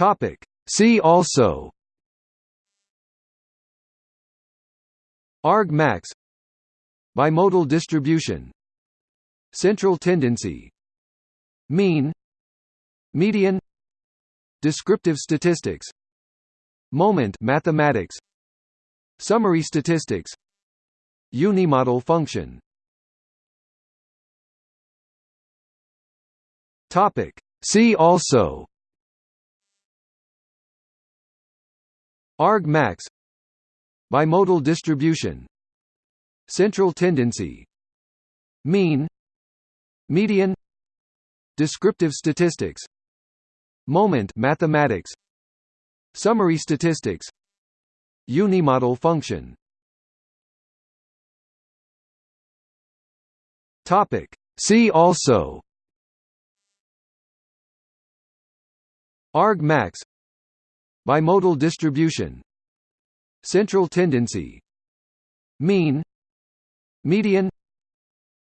Topic. See also Argmax Bimodal distribution Central tendency Mean Median Descriptive statistics Moment mathematics Summary statistics Unimodal function Topic See also Argmax Bimodal distribution. Central tendency. Mean. Median. Descriptive statistics. Moment mathematics. Summary statistics. Unimodal function. Topic. See also. Argmax Bimodal distribution. Central tendency. Mean. Median.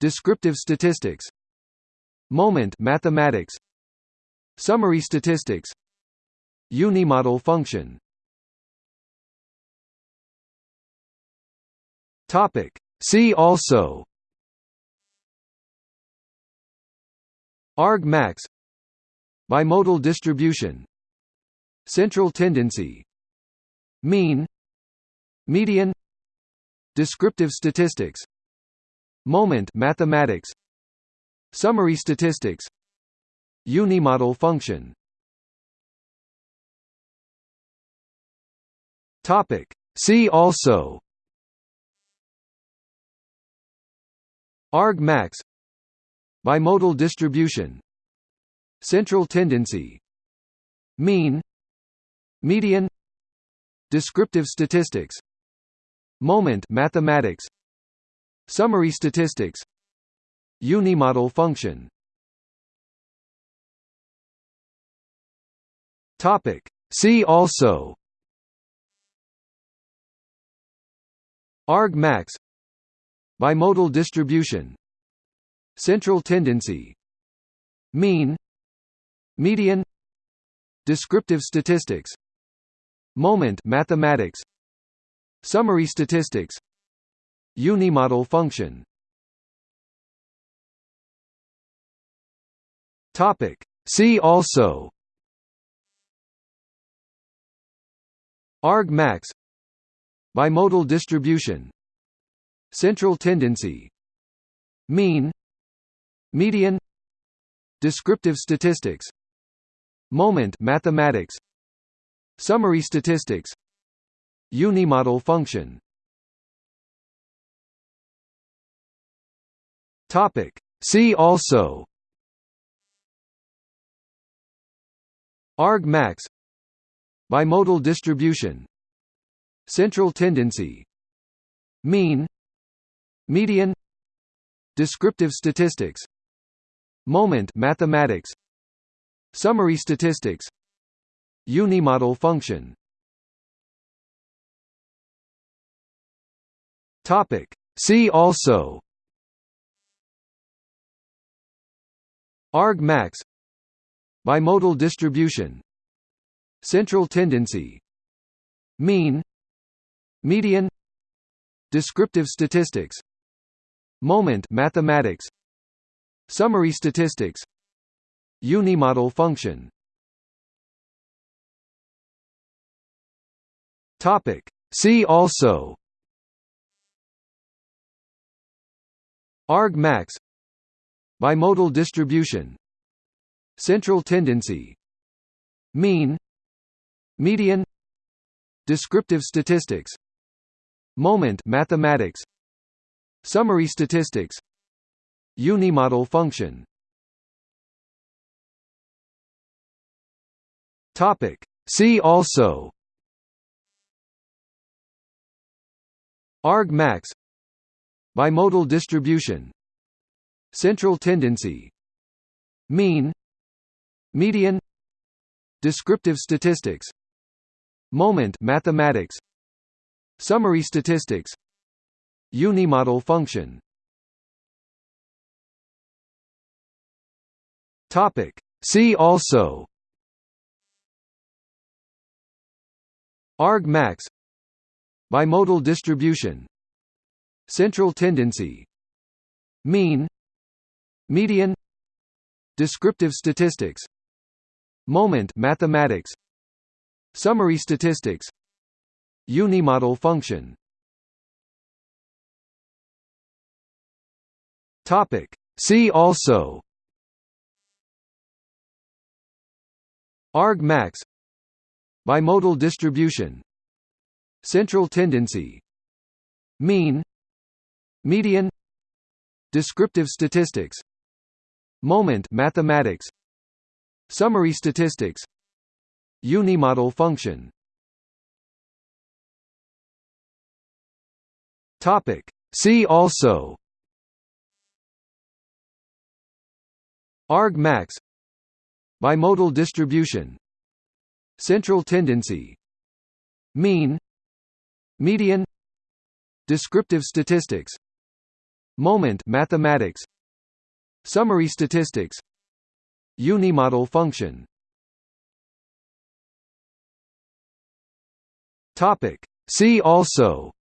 Descriptive statistics. Moment mathematics. Summary statistics. Unimodal function. Topic. See also. Argmax Bimodal distribution Central tendency. Mean Median Descriptive statistics. Moment mathematics. Summary statistics. Unimodal function. Topic. See also. Argmax Bimodal distribution. Central tendency. Mean Median Descriptive statistics Moment mathematics Summary statistics unimodal function. Topic. See also. Argmax Bimodal distribution. Central tendency. Mean. Median. Descriptive statistics Moment mathematics. Summary statistics. Unimodal function. Topic. See also. Argmax Bimodal distribution. Central tendency. Mean. Median. Descriptive statistics. Moment mathematics Summary statistics. Unimodal function. Topic. See also. Argmax. Bimodal distribution. Central tendency. Mean. Median. Descriptive statistics. Moment. Mathematics. Summary statistics Unimodal function. Topic. See also. Argmax Bimodal distribution. Central tendency. Mean. Median. Descriptive statistics. Moment mathematics. Summary statistics. Unimodal function Topic. See also. Argmax Bimodal distribution. Central tendency. Mean. Median. Descriptive statistics. Moment. Mathematics. Summary statistics. Unimodal function. Topic. See also Argmax Bimodal distribution. Central tendency. Mean. Median. Descriptive statistics. Moment mathematics. Summary statistics. Unimodal function. Topic. See also. Argmax bimodal distribution. Central tendency. Mean. Median. Descriptive statistics. Moment mathematics. Summary statistics. Unimodal function. Topic. See also. Argmax. Bimodal distribution central tendency mean median descriptive statistics moment mathematics summary statistics unimodal function. Topic. See also. Argmax bimodal distribution. Central tendency. Mean median descriptive statistics moment mathematics summary statistics unimodal function. Topic. See also.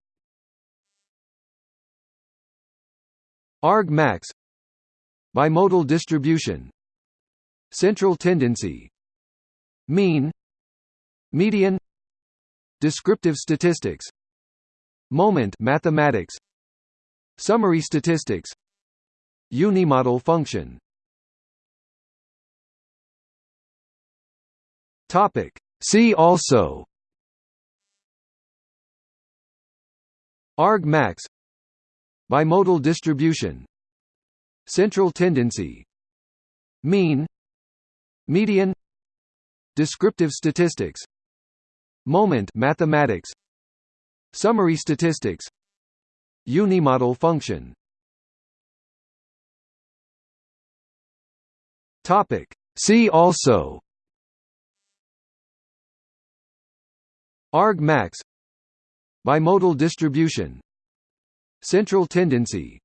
Argmax bimodal distribution. Central tendency. Mean. Median. Descriptive statistics moment mathematics. Summary statistics. Unimodal function. Topic. See also. Argmax Bimodal distribution. Central tendency. Mean. Median. Descriptive statistics. Moment mathematics Summary statistics. Unimodal function. Topic. See also. Argmax Bimodal distribution. Central tendency.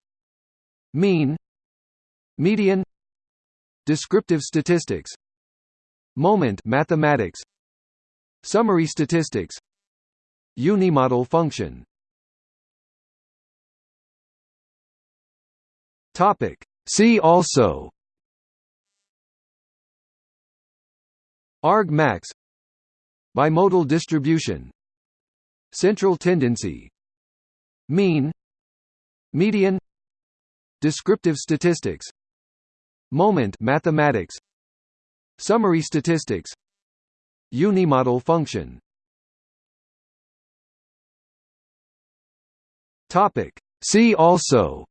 Mean. Median. Descriptive statistics. Moment mathematics. Summary statistics Unimodal function. Topic. See also. Argmax Bimodal distribution. Central tendency. Mean. Median. Descriptive statistics. Moment. Mathematics. Summary statistics. Unimodal function Topic. See also.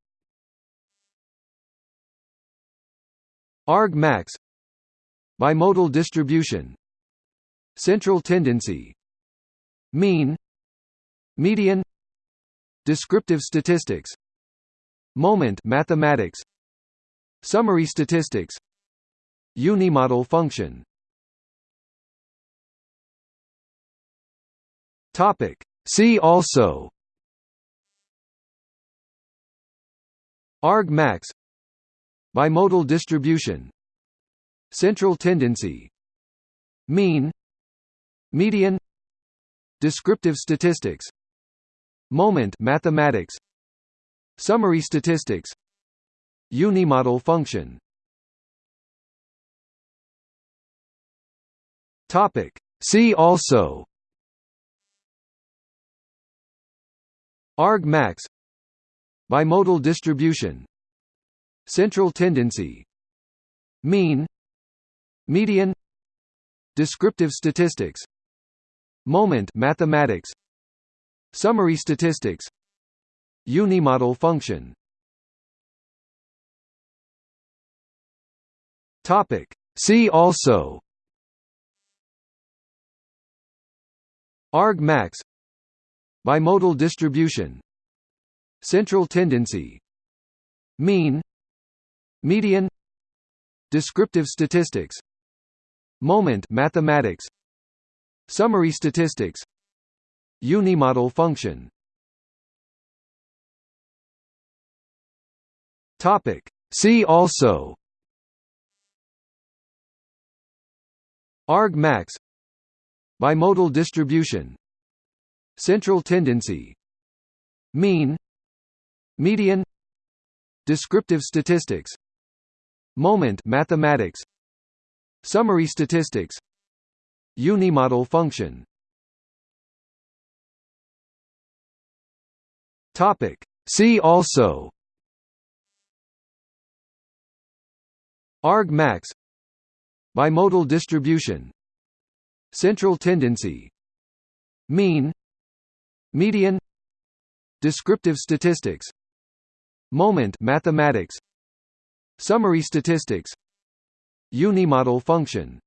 Argmax bimodal distribution. Central tendency. Mean. Median. Descriptive statistics. Moment mathematics. Summary statistics. Unimodal function. Topic. See also argmax Bimodal distribution. Central tendency. Mean. Median. Descriptive statistics. Moment. Mathematics. Summary statistics. Unimodal function. Topic. See also. Argmax Bimodal distribution. Central tendency. Mean. Median. Descriptive statistics. Moment. Mathematics. Summary statistics. Unimodal function. Topic. See also. Argmax Bimodal distribution Central tendency. Mean median descriptive statistics. Moment mathematics. Summary statistics. Unimodal function. Topic. See also. Argmax bimodal distribution. Central tendency. Mean median descriptive statistics moment mathematics summary statistics unimodal function. Topic. See also. Argmax bimodal distribution. Central tendency. Mean. Median. Descriptive statistics moment mathematics. Summary statistics. Unimodal function